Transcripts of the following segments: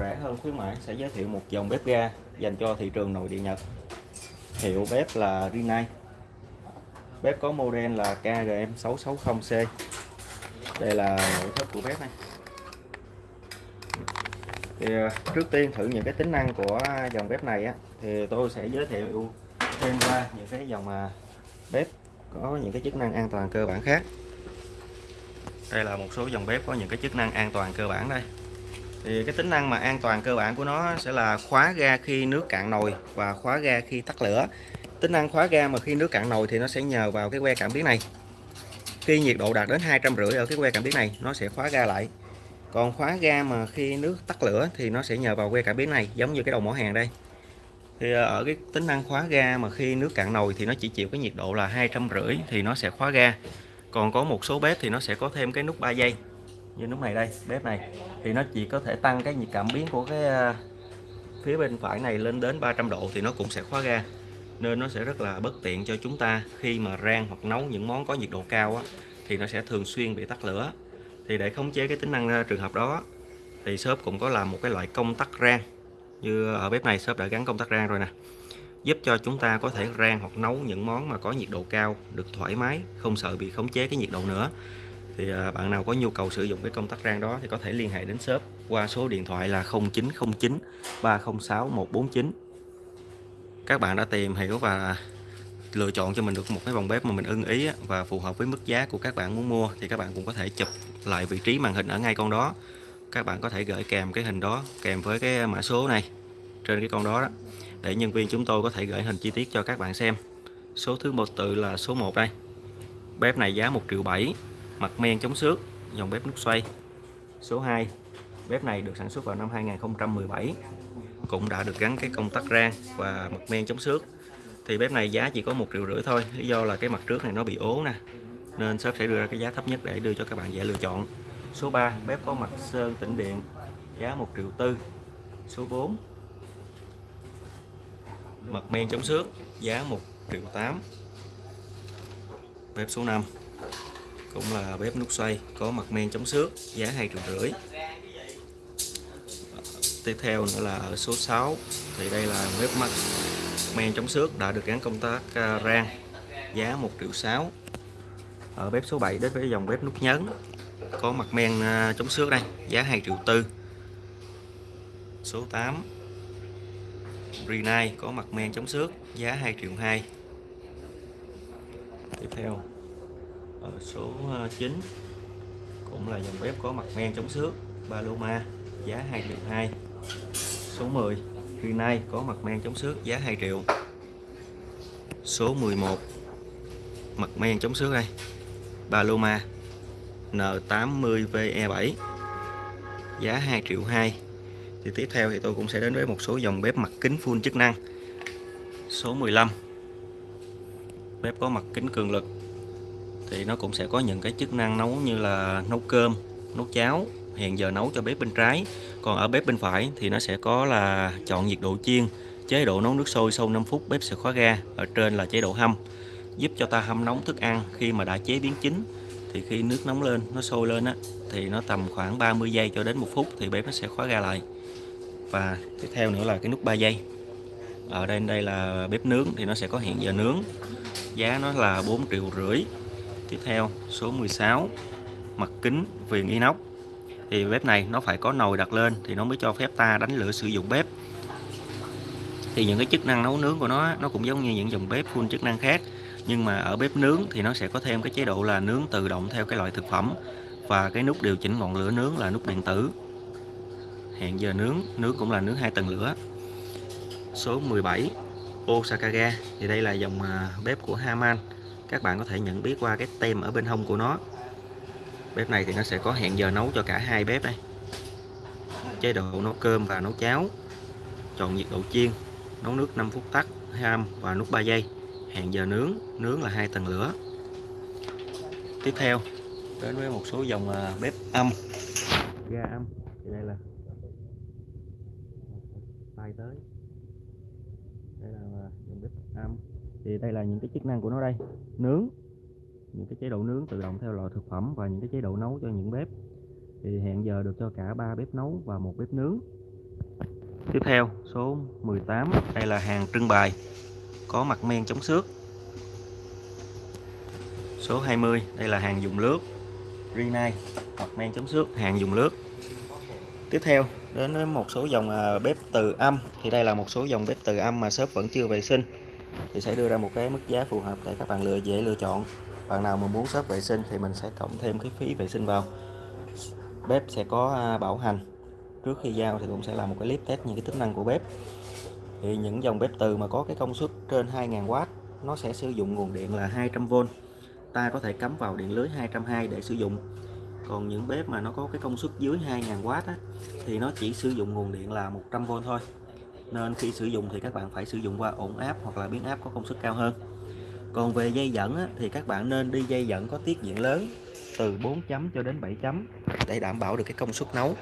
rẻ hơn khuyến mãi sẽ giới thiệu một dòng bếp ga dành cho thị trường nội địa Nhật. Hiệu bếp là Rinnai. Bếp có model là KGM660C đây là nội thất của bếp này. Thì à, trước tiên thử những cái tính năng của dòng bếp này á, thì tôi sẽ giới thiệu thêm qua những cái dòng mà bếp có những cái chức năng an toàn cơ bản khác. Đây là một số dòng bếp có những cái chức năng an toàn cơ bản đây thì cái tính năng mà an toàn cơ bản của nó sẽ là khóa ga khi nước cạn nồi và khóa ga khi tắt lửa. Tính năng khóa ga mà khi nước cạn nồi thì nó sẽ nhờ vào cái que cảm biến này. Khi nhiệt độ đạt đến hai trăm rưỡi ở cái que cảm biến này, nó sẽ khóa ga lại. Còn khóa ga mà khi nước tắt lửa thì nó sẽ nhờ vào que cảm biến này, giống như cái đầu mỏ hàng đây. Thì ờ, ở cái tính năng khóa ga mà khi nước cạn nồi thì nó chỉ chịu cái nhiệt độ là hai trăm rưỡi thì nó sẽ khóa ga. Còn có một số bếp thì nó sẽ có thêm cái nút 3 giây như nút này đây bếp này. Thì nó chỉ có thể tăng cái nhiệt cảm biến của cái à, phía bên phải này lên đến 300 độ thì nó cũng sẽ khóa ga. Nên nó sẽ rất là bất tiện cho chúng ta khi mà rang hoặc nấu những món có nhiệt độ cao á, thì nó sẽ thường xuyên bị tắt lửa. Thì để khống chế cái tính năng à, trường hợp đó thì shop cũng có làm một cái loại công tắc rang. Như ở bếp này shop đã gắn công tắc rang rồi nè. Giúp cho chúng ta có thể rang hoặc nấu những món mà có nhiệt độ cao được thoải mái không sợ bị khống chế cái nhiệt độ nữa thì à, bạn nào có nhu cầu sử dụng cái công tắc rang đó thì có thể liên hệ đến shop qua số điện thoại là 0909 306 149 các bạn đã tìm hiểu và lựa chọn cho mình được một cái vòng bếp mà mình ưng ý và phù hợp với mức giá của các bạn muốn mua thì các bạn cũng có thể chụp lại vị trí màn hình ở ngay con đó. Các bạn có thể gửi kèm cái hình đó kèm với cái mã số này trên cái con đó, đó để nhân viên chúng tôi có thể gửi hình chi tiết cho các bạn xem. Số thứ một tự là số 1 đây. Bếp này giá 1 triệu 7 mặt men chống xước, dòng bếp nút xoay. Số 2 bếp này được sản xuất vào năm 2017 cũng đã được gắn cái công tắc rang và mặt men chống xước. Thì bếp này giá chỉ có một triệu rưỡi thôi, lý do là cái mặt trước này nó bị ố nè, nên shop sẽ đưa ra cái giá thấp nhất để đưa cho các bạn dễ lựa chọn. Số 3 bếp có mặt sơn tĩnh điện, giá 1 triệu tư. Số 4 mặt men chống xước, giá 1 triệu 8 bếp số 5 cũng là bếp nút xoay, có mặt men chống xước, giá 2 triệu rưỡi. Tiếp theo nữa là ở số 6 thì đây là bếp mặt men chống xước đã được gắn công tác à, rang, giá 1 triệu 6 ở bếp số 7 đến với dòng bếp nút nhấn, có mặt men à, chống xước đây, giá 2 triệu tư. Số 8 Brunei, có mặt men chống xước, giá 2 triệu 2 tiếp theo ở số ờ, 9 cũng là dòng bếp có mặt men chống xước, Paloma, giá 2 triệu 2 số 10 hiện nay có mặt men chống xước, giá 2 triệu. Số 11 mặt men chống xước đây, Paloma N80VE7 giá 2 triệu 2 thì tiếp theo thì tôi cũng sẽ đến với một số dòng bếp mặt kính full chức năng. Số 15 bếp có mặt kính cường lực thì nó cũng sẽ có những cái chức năng nấu như là nấu cơm, nấu cháo, hẹn giờ nấu cho bếp bên trái. Còn ở bếp bên phải thì nó sẽ có là chọn nhiệt độ chiên, chế độ nấu nước sôi sau 5 phút bếp sẽ khóa ga, ở trên là chế độ hâm. Giúp cho ta hâm nóng thức ăn khi mà đã chế biến chín, thì khi nước nóng lên, nó sôi lên á, thì nó tầm khoảng 30 giây cho đến một phút thì bếp nó sẽ khóa ga lại. Và tiếp theo nữa là cái nút 3 giây. Ở đây đây là bếp nướng thì nó sẽ có hiện giờ nướng. Giá nó là 4 triệu rưỡi tiếp theo, số 16 mặt kính viền inox. Thì bếp này nó phải có nồi đặt lên thì nó mới cho phép ta đánh lửa sử dụng bếp. Thì những cái chức năng nấu nướng của nó nó cũng giống như những dòng bếp full chức năng khác, nhưng mà ở bếp nướng thì nó sẽ có thêm cái chế độ là nướng tự động theo cái loại thực phẩm và cái nút điều chỉnh ngọn lửa nướng là nút điện tử. Hẹn giờ nướng nướng cũng là nướng hai tầng lửa. Số 17 Osaka thì đây là dòng à, bếp của Haman các bạn có thể nhận biết qua cái tem ở bên hông của nó. Bếp này thì nó sẽ có hẹn giờ nấu cho cả hai bếp đây. Chế độ nấu cơm và nấu cháo. Chọn nhiệt độ chiên, nấu nước 5 phút tắt, ham và nút 3 giây. Hẹn giờ nướng nướng là hai tầng lửa. Tiếp theo, đến với một số dòng à, bếp âm. Ga âm, thì đây là tay tới. Đây là à, dòng bếp âm thì đây là những cái chức năng của nó đây. Nướng. Những cái chế độ nướng tự động theo loại thực phẩm và những cái chế độ nấu cho những bếp. Thì hẹn giờ được cho cả ba bếp nấu và một bếp nướng. Tiếp theo, số 18 đây là hàng trưng bày. Có mặt men chống xước. Số 20 đây là hàng dùng lướt Rinnai mặt men chống xước, hàng dùng lướt tiếp theo, đến với một số dòng à, bếp từ âm. Thì đây là một số dòng bếp từ âm mà shop vẫn chưa vệ sinh thì sẽ đưa ra một cái mức giá phù hợp để các bạn lựa dễ lựa chọn. Bạn nào mà muốn shop vệ sinh thì mình sẽ cộng thêm cái phí vệ sinh vào. Bếp sẽ có à, bảo hành. Trước khi giao thì cũng sẽ làm một cái clip test những cái tính năng của bếp. Thì những dòng bếp từ mà có cái công suất trên 2.000W nó sẽ sử dụng nguồn điện là 200V ta có thể cắm vào điện lưới 220 để sử dụng. Còn những bếp mà nó có cái công suất dưới 2.000W á, thì nó chỉ sử dụng nguồn điện là 100V thôi nên khi sử dụng thì các bạn phải sử dụng qua ổn áp hoặc là biến áp có công suất cao hơn. Còn về dây dẫn á, thì các bạn nên đi dây dẫn có tiết diện lớn từ 4 chấm cho đến 7 chấm để đảm bảo được cái công suất nấu.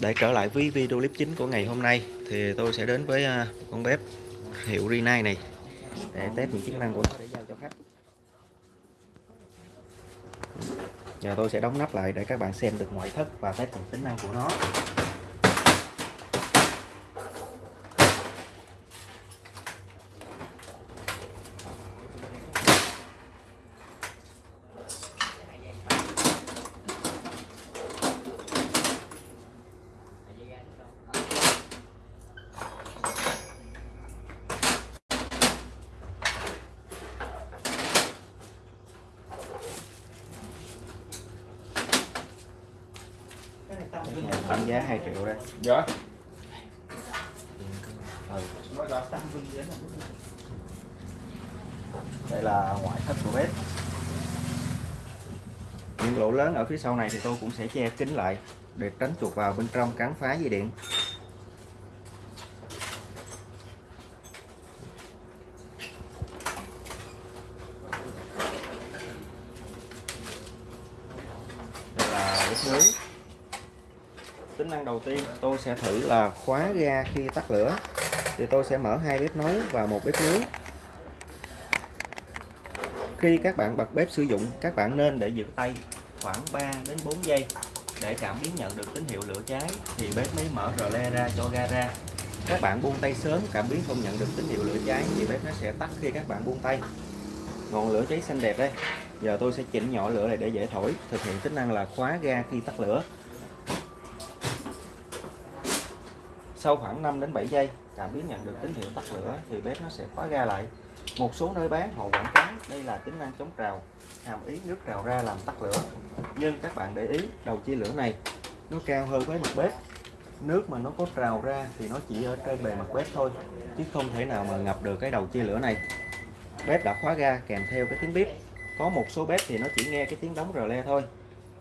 Để trở lại với video clip chính của ngày hôm nay thì tôi sẽ đến với à, con bếp hiệu Rinnai này để test những chức năng của nó để giao cho khách. Giờ tôi sẽ đóng nắp lại để các bạn xem được ngoại thất và test những tính năng của nó. Tăng giá 2 triệu đây. Dạ. đây là ngoại thất của bếp. Những lỗ lớn ở phía sau này thì tôi cũng sẽ che kín lại để tránh chuột vào bên trong cắn phá dây điện. Đây là bếp nướng. Tính năng đầu tiên, tôi sẽ thử là khóa ga khi tắt lửa. Thì tôi sẽ mở hai bếp nấu và một bếp nướng. Khi các bạn bật bếp sử dụng, các bạn nên để giữ tay khoảng 3 đến 4 giây để cảm biến nhận được tín hiệu lửa cháy, thì bếp mới mở rờ le ra cho ga ra. Các bạn buông tay sớm, cảm biến không nhận được tín hiệu lửa cháy, thì bếp nó sẽ tắt khi các bạn buông tay. Ngọn lửa cháy xanh đẹp đây. Giờ tôi sẽ chỉnh nhỏ lửa này để dễ thổi. Thực hiện tính năng là khóa ga khi tắt lửa. Sau khoảng 5 đến 7 giây, cảm biến nhận được tín hiệu tắt lửa, thì bếp nó sẽ khóa ga lại. Một số nơi bán, họ quảng cáo, đây là tính năng chống trào hàm ý nước rào ra làm tắt lửa. Nhưng các bạn để ý, đầu chia lửa này, nó cao hơn với mặt bếp. Nước mà nó có trào ra thì nó chỉ ở trên bề mặt bếp thôi, chứ không thể nào mà ngập được cái đầu chia lửa này. Bếp đã khóa ga kèm theo cái tiếng bếp có một số bếp thì nó chỉ nghe cái tiếng đóng rờ le thôi.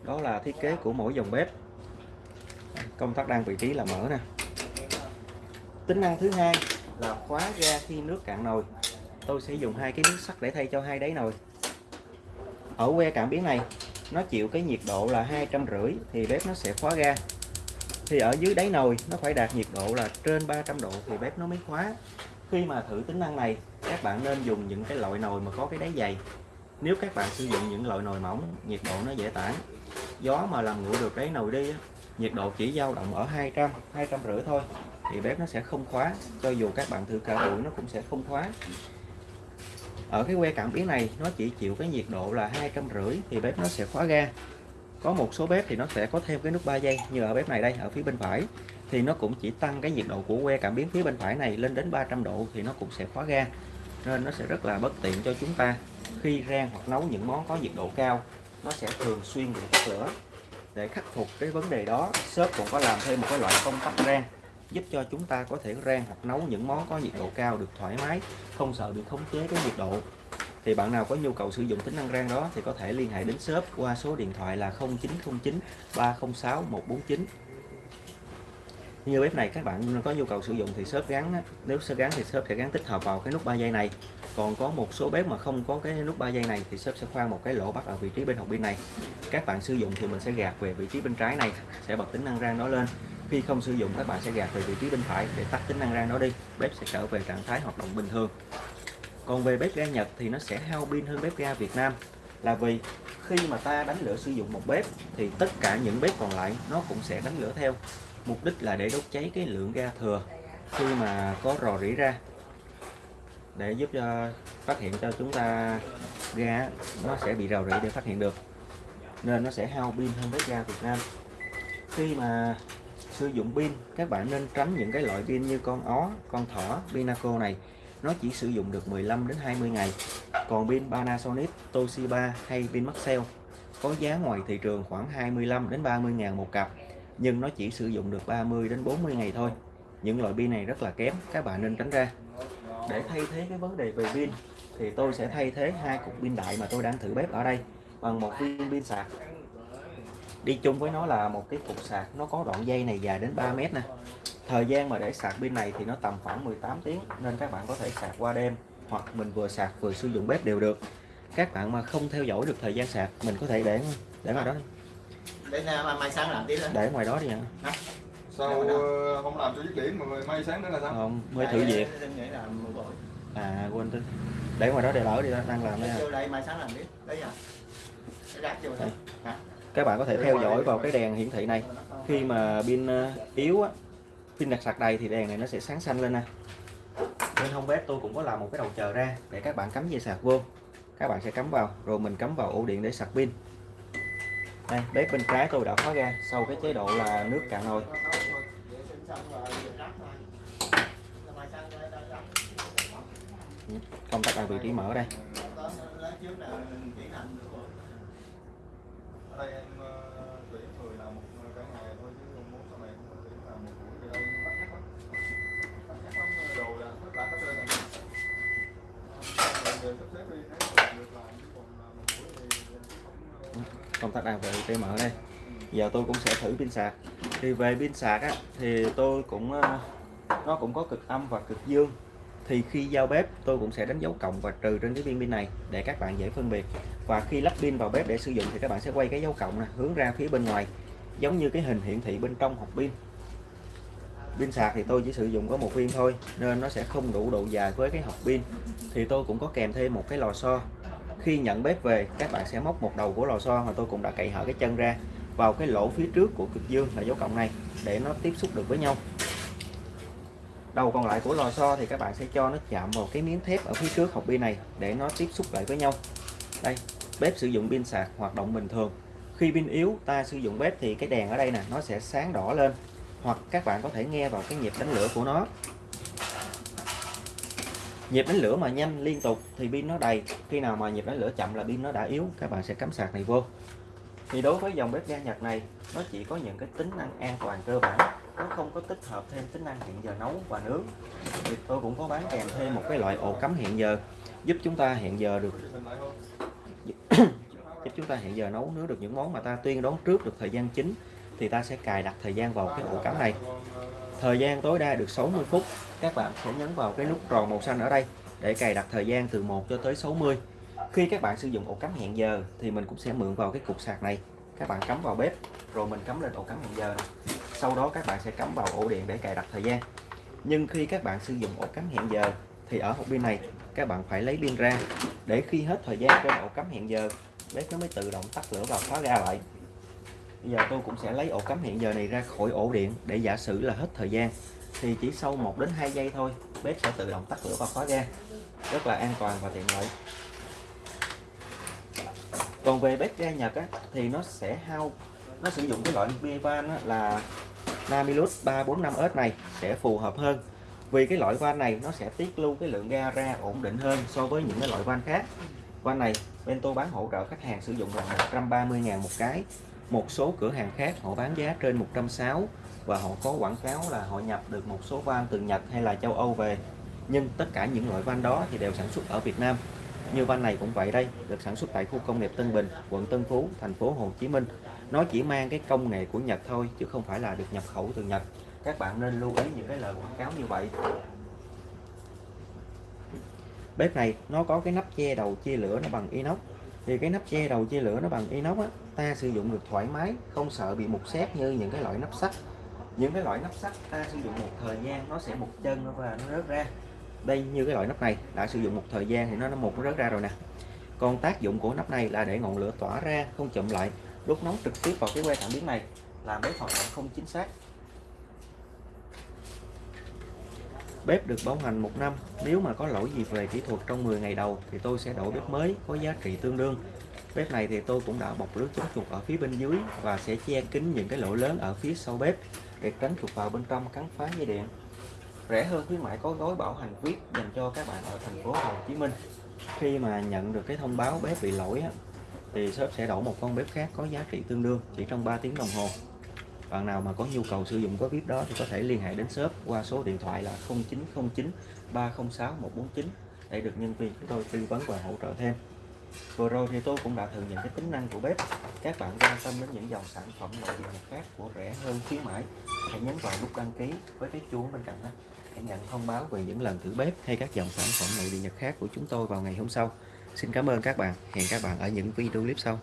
Đó là thiết kế của mỗi dòng bếp. Công tắc đang vị trí là mở nè. Tính năng thứ hai là khóa ga khi nước cạn nồi. Tôi sẽ dùng hai cái miếng sắt để thay cho hai đáy nồi ở que cảm biến này, nó chịu cái nhiệt độ là hai trăm rưỡi thì bếp nó sẽ khóa ga. Thì ở dưới đáy nồi, nó phải đạt nhiệt độ là trên 300 độ thì bếp nó mới khóa. Khi mà thử tính năng này, các bạn nên dùng những cái loại nồi mà có cái đáy dày. Nếu các bạn sử dụng những loại nồi mỏng nhiệt độ nó dễ tản, gió mà làm nguội được đáy nồi đi nhiệt độ chỉ dao động ở 200 200 rưỡi thôi thì bếp nó sẽ không khóa. Cho dù các bạn thử cả buổi nó cũng sẽ không khóa ở cái que cảm biến này, nó chỉ chịu cái nhiệt độ là hai trăm rưỡi thì bếp nó sẽ khóa ga. Có một số bếp thì nó sẽ có thêm cái nút 3 giây như ở bếp này đây, ở phía bên phải. Thì nó cũng chỉ tăng cái nhiệt độ của que cảm biến phía bên phải này lên đến 300 độ thì nó cũng sẽ khóa ga. Nên nó sẽ rất là bất tiện cho chúng ta khi rang hoặc nấu những món có nhiệt độ cao. Nó sẽ thường xuyên bị tắt lửa. Để khắc phục cái vấn đề đó, shop cũng có làm thêm một cái loại công tắc rang giúp cho chúng ta có thể rang hoặc nấu những món có nhiệt độ cao được thoải mái, không sợ bị khống chế cái nhiệt độ. Thì bạn nào có nhu cầu sử dụng tính năng rang đó thì có thể liên hệ đến shop qua số điện thoại là 0909 306 149 như bếp này các bạn có nhu cầu sử dụng thì shop gắn nếu shop gắn thì shop sẽ gắn tích hợp vào cái nút 3 giây này. Còn có một số bếp mà không có cái nút 3 giây này thì shop sẽ khoan một cái lỗ bắt ở vị trí bên hộp pin này. Các bạn sử dụng thì mình sẽ gạt về vị trí bên trái này, sẽ bật tính năng rang đó lên khi không sử dụng, các bạn sẽ gạt về vị trí bên phải để tắt tính năng rang đó đi. Bếp sẽ trở về trạng thái hoạt động bình thường. Còn về bếp ga Nhật thì nó sẽ hao pin hơn bếp ga Việt Nam. Là vì khi mà ta đánh lửa sử dụng một bếp thì tất cả những bếp còn lại nó cũng sẽ đánh lửa theo. Mục đích là để đốt cháy cái lượng ga thừa khi mà có rò rỉ ra. Để giúp cho phát hiện cho chúng ta ga nó sẽ bị rò rỉ để phát hiện được. Nên nó sẽ hao pin hơn bếp ga Việt Nam. Khi mà sử dụng pin, các bạn nên tránh những cái loại pin như con ó, con thỏ, Pinaco này. Nó chỉ sử dụng được 15 đến 20 ngày. Còn pin Panasonic, Toshiba hay pin Maxell có giá ngoài thị trường khoảng 25 đến 30 ngàn một cặp, nhưng nó chỉ sử dụng được 30 đến 40 ngày thôi. Những loại pin này rất là kém, các bạn nên tránh ra. Để thay thế cái vấn đề về pin, thì tôi sẽ thay thế hai cục pin đại mà tôi đang thử bếp ở đây bằng một viên pin sạc đi chung với nó là một cái cục sạc nó có đoạn dây này dài đến 3 mét nè. Thời gian mà để sạc pin này thì nó tầm khoảng 18 tiếng nên các bạn có thể sạc qua đêm hoặc mình vừa sạc vừa sử dụng bếp đều được. Các bạn mà không theo dõi được thời gian sạc mình có thể để để ngoài đó đi. để mai, mai sáng làm tiếp đó. Để ngoài đó đi ạ. Sao không làm cho dứt điểm mà mai sáng nữa là sao? Không mới thử việc. À quên tính. Để ngoài đó để lỡ đi đang làm đây à. Mai sáng làm tiếp. Đấy cái rác vô đây. Hả các bạn có thể theo dõi vào cái đèn hiển thị này. Khi mà pin ờ, yếu á pin đặt sạc đầy thì đèn này nó sẽ sáng xanh lên nè. Bên hông bếp tôi cũng có làm một cái đầu chờ ra để các bạn cắm dây sạc vô. Các bạn sẽ cắm vào rồi mình cắm vào ổ điện để sạc pin. Đây bếp bên trái tôi đã khóa ra sau cái chế độ là nước cạn nồi. Công tắc ở vị trí mở đây đây em ờ, tuyển người làm một cả ngày thôi chứ không muốn sau này không tuyển làm một buổi thì đâu bắt nhắc lắm. Bắt nhắc lắm đồ là tất cả các bên này. Giờ sắp xếp đi nếu được làm chứ còn làm một buổi thì không công tắc đang vị trí mở đây. Giờ tôi cũng sẽ thử pin sạc. Thì về pin sạc á thì tôi cũng ờ, nó cũng có cực âm và cực dương thì khi giao bếp, tôi cũng sẽ đánh dấu cộng và trừ trên cái viên pin này để các bạn dễ phân biệt. Và khi lắp pin vào bếp để sử dụng thì các bạn sẽ quay cái dấu cộng này hướng ra phía bên ngoài, giống như cái hình hiển thị bên trong hộp pin. Pin sạc thì tôi chỉ sử dụng có một viên thôi, nên nó sẽ không đủ độ dài với cái hộp pin. Thì tôi cũng có kèm thêm một cái lò xo. Khi nhận bếp về, các bạn sẽ móc một đầu của lò xo mà tôi cũng đã cậy hở cái chân ra vào cái lỗ phía trước của cực dương là dấu cộng này để nó tiếp xúc được với nhau đầu còn lại của lò xo thì các bạn sẽ cho nó chạm vào cái miếng thép ở phía trước hộp pin này để nó tiếp xúc lại với nhau. Đây, bếp sử dụng pin sạc hoạt động bình thường. Khi pin yếu, ta sử dụng bếp thì cái đèn ở đây nè, nó sẽ sáng đỏ lên. Hoặc các bạn có thể nghe vào cái nhịp đánh lửa của nó. Nhịp đánh lửa mà nhanh liên tục thì pin nó đầy. Khi nào mà nhịp đánh lửa chậm là pin nó đã yếu, các bạn sẽ cắm sạc này vô. Thì đối với dòng bếp ga Nhật này, nó chỉ có những cái tính năng an toàn cơ bản nó không có tích hợp thêm tính năng hẹn giờ nấu và nướng. Thì tôi cũng có bán kèm thêm một cái loại ổ cắm hẹn giờ, giúp chúng ta hẹn giờ được giúp chúng ta hẹn giờ nấu, nướng được những món mà ta tuyên đoán trước được thời gian chính, thì ta sẽ cài đặt thời gian vào cái ổ cắm này. Thời gian tối đa được 60 phút. Các bạn sẽ nhấn vào cái nút tròn màu xanh ở đây để cài đặt thời gian từ 1 cho tới 60 khi các bạn sử dụng ổ cắm hẹn giờ thì mình cũng sẽ mượn vào cái cục sạc này. Các bạn cắm vào bếp, rồi mình cắm lên ổ cắm hẹn giờ sau đó các bạn sẽ cắm vào ổ điện để cài đặt thời gian. Nhưng khi các bạn sử dụng ổ cắm hẹn giờ thì ở hộp pin này các bạn phải lấy pin ra. Để khi hết thời gian trên ổ cắm hẹn giờ bếp nó mới tự động tắt lửa và khóa ga lại. Bây giờ tôi cũng sẽ lấy ổ cắm hẹn giờ này ra khỏi ổ điện để giả sử là hết thời gian thì chỉ sau 1 đến 2 giây thôi bếp sẽ tự động tắt lửa và khóa ga. Rất là an toàn và tiện lợi. Còn về bếp ga Nhật á, thì nó sẽ hao nó sử dụng cái loại bia van á, là Namilus 345S này sẽ phù hợp hơn. Vì cái loại van này nó sẽ tiết lưu cái lượng ga ra ổn định hơn so với những cái loại van khác. Van này bên tôi bán hỗ trợ khách hàng sử dụng là 130.000 một cái. Một số cửa hàng khác họ bán giá trên 160 và họ có quảng cáo là họ nhập được một số van từ Nhật hay là châu Âu về. Nhưng tất cả những loại van đó thì đều sản xuất ở Việt Nam. Như van này cũng vậy đây, được sản xuất tại khu công nghiệp Tân Bình, quận Tân Phú, thành phố Hồ Chí Minh nó chỉ mang cái công nghệ của Nhật thôi chứ không phải là được nhập khẩu từ Nhật. Các bạn nên lưu ý những cái lời quảng cáo như vậy. Bếp này nó có cái nắp che đầu chia lửa nó bằng inox. Thì cái nắp che đầu chia lửa nó bằng inox á, ta sử dụng được thoải mái không sợ bị mục xét như những cái loại nắp sắt. Những cái loại nắp sắt ta sử dụng một thời gian nó sẽ một chân nó và nó rớt ra. Đây như cái loại nắp này đã sử dụng một thời gian thì nó nó một nó rớt ra rồi nè. Còn tác dụng của nắp này là để ngọn lửa tỏa ra không chậm lại đốt nóng trực tiếp vào cái que cảm biến này là bếp hoạt động không chính xác. Bếp được bảo hành một năm, nếu mà có lỗi gì về kỹ thuật trong 10 ngày đầu thì tôi sẽ đổi bếp mới có giá trị tương đương. Bếp này thì tôi cũng đã bọc lưới chống chuột ở phía bên dưới và sẽ che kín những cái lỗ lớn ở phía sau bếp để tránh chuột vào bên trong cắn phá dây điện. Rẻ hơn khuyến mãi có gói bảo hành viết dành cho các bạn ở thành phố Hồ Chí Minh. Khi mà nhận được cái thông báo bếp bị lỗi thì shop sẽ đổi một con bếp khác có giá trị tương đương chỉ trong 3 tiếng đồng hồ. Bạn nào mà có nhu cầu sử dụng gói bếp đó thì có thể liên hệ đến shop qua số điện thoại là 0909 306 149 để được nhân viên chúng tôi tư vấn và hỗ trợ thêm. Vừa rồi thì tôi cũng đã thử những cái tính năng của bếp. Các bạn quan tâm đến những dòng sản phẩm nội địa Nhật khác của rẻ hơn khuyến mãi, hãy nhấn vào nút đăng ký với cái chuông bên cạnh đó để nhận thông báo về những lần thử bếp hay các dòng sản phẩm nội địa Nhật khác của chúng tôi vào ngày hôm sau. Xin cảm ơn các bạn. Hẹn các bạn ở những video clip sau.